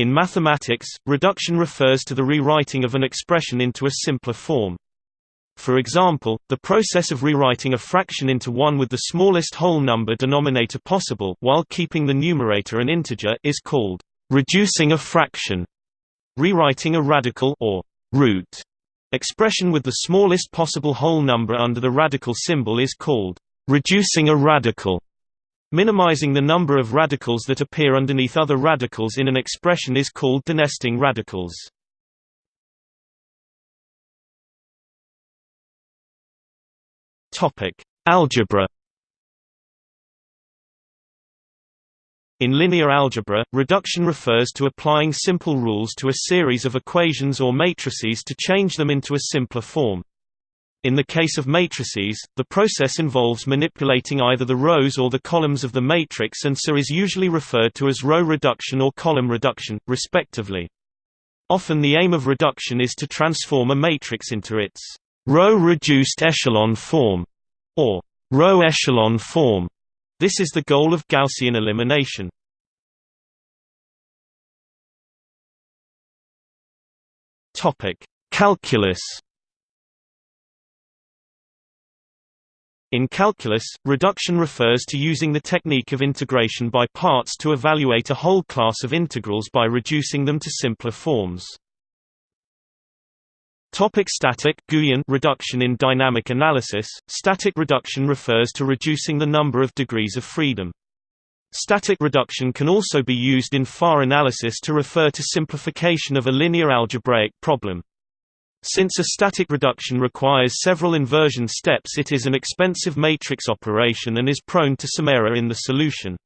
In mathematics, reduction refers to the rewriting of an expression into a simpler form. For example, the process of rewriting a fraction into one with the smallest whole number denominator possible while keeping the numerator an integer is called reducing a fraction. Rewriting a radical or root expression with the smallest possible whole number under the radical symbol is called reducing a radical. Minimizing the number of radicals that appear underneath other radicals in an expression is called denesting radicals. Topic: Algebra. In linear algebra, reduction refers to applying simple rules to a series of equations or matrices to change them into a simpler form. In the case of matrices, the process involves manipulating either the rows or the columns of the matrix and so is usually referred to as row reduction or column reduction, respectively. Often the aim of reduction is to transform a matrix into its row-reduced echelon form, or row echelon form. This is the goal of Gaussian elimination. Calculus. In calculus, reduction refers to using the technique of integration by parts to evaluate a whole class of integrals by reducing them to simpler forms. Topic static Guyan reduction in dynamic analysis Static reduction refers to reducing the number of degrees of freedom. Static reduction can also be used in FAR analysis to refer to simplification of a linear algebraic problem. Since a static reduction requires several inversion steps it is an expensive matrix operation and is prone to some error in the solution.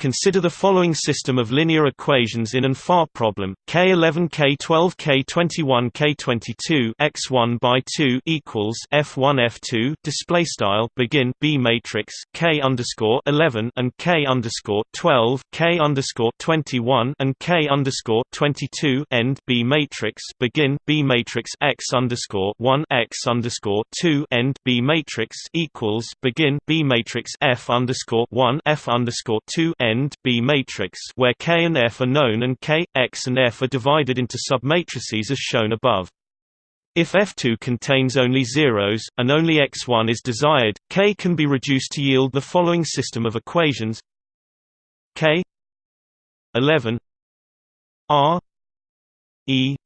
Consider the following system of linear equations in an FAR problem: K11 K12 K21 K22 x1 by 2 equals F1 F2 display style begin B matrix K underscore 11 and K underscore 12 K underscore 21 and K underscore 22 end B matrix begin B matrix X underscore 1 X underscore 2 end B matrix equals begin B matrix F underscore 1 F underscore 2 end end B matrix where K and F are known and K, X and F are divided into submatrices as shown above. If F2 contains only zeros, and only X1 is desired, K can be reduced to yield the following system of equations K 11 R E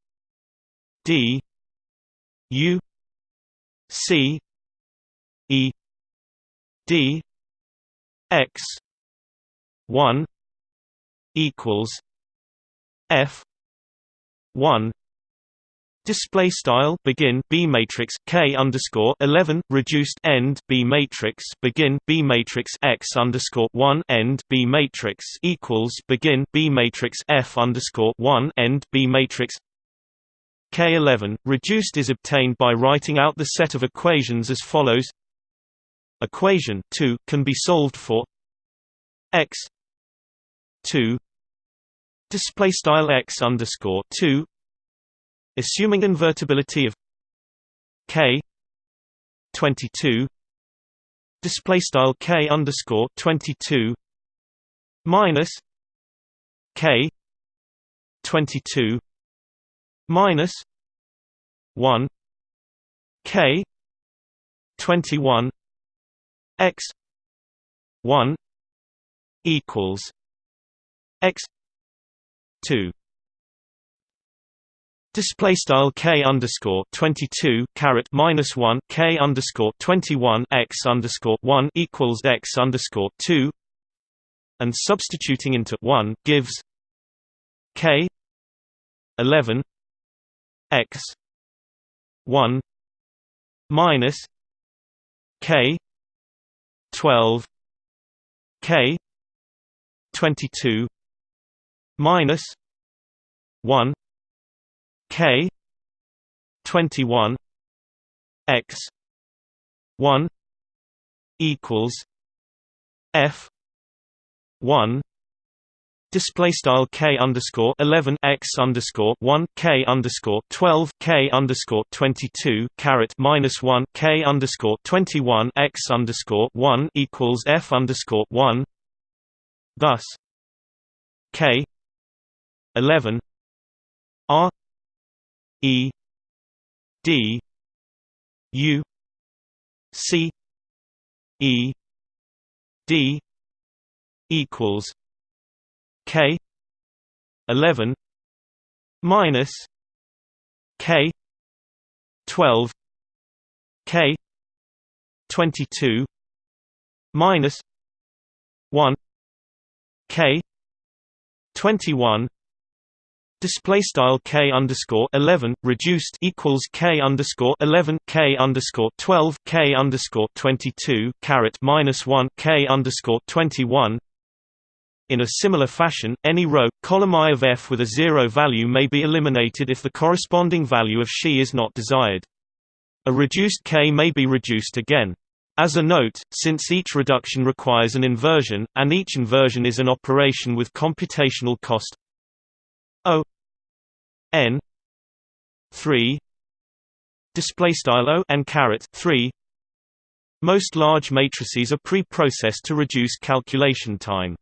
D U C E D X one equals F one Display style begin B matrix K underscore eleven reduced end B matrix begin B matrix X underscore one end B matrix equals begin B matrix F underscore one end B matrix K eleven reduced is obtained by writing out the set of equations as follows. Equation two can be solved for X two. Display style X underscore two. Assuming invertibility of K twenty two display style K underscore twenty two minus K twenty two minus one K twenty one X one equals x 2 Display style k underscore twenty two caret minus one k underscore twenty one x underscore one equals x underscore two, and substituting into one gives k eleven x one minus k twelve k 22 minus 1 k 21 x 1 equals f 1 Display style k underscore eleven x underscore one k underscore twelve k underscore twenty two caret minus one k underscore twenty one x underscore one equals f underscore one. Thus, K 11 R E D U C E D equals K eleven minus K twelve K twenty two minus one K twenty one Display style k underscore eleven reduced equals k underscore eleven k underscore twelve k underscore twenty two caret minus one k underscore twenty one. In a similar fashion, any row column I of f with a zero value may be eliminated if the corresponding value of she is not desired. A reduced k may be reduced again. As a note, since each reduction requires an inversion, and each inversion is an operation with computational cost O n 3 display style o n caret 3 most large matrices are pre-processed to reduce calculation time